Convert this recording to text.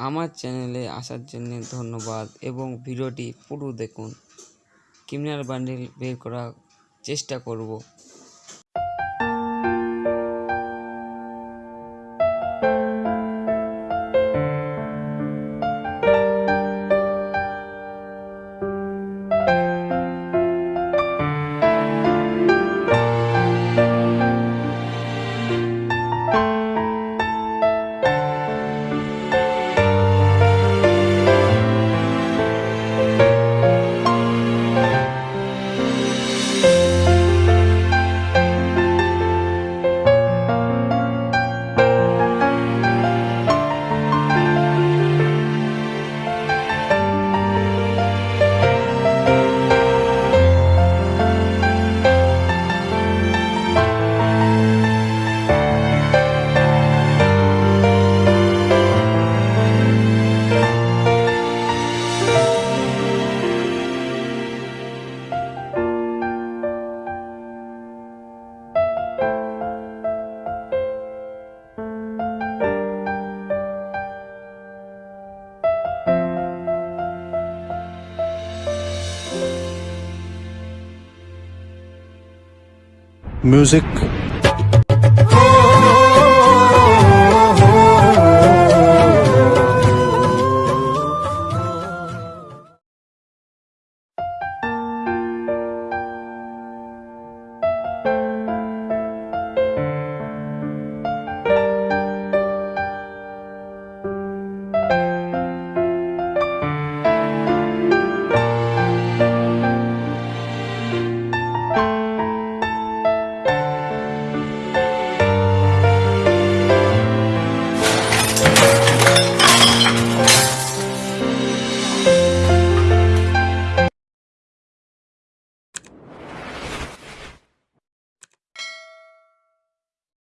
আমার চ্যানেলে আসার জন্য ধন্যবাদ এবং ভিডিওটি পুরো দেখুন। ক্রিমিনাল বান্ডিল বের করার চেষ্টা করব। Music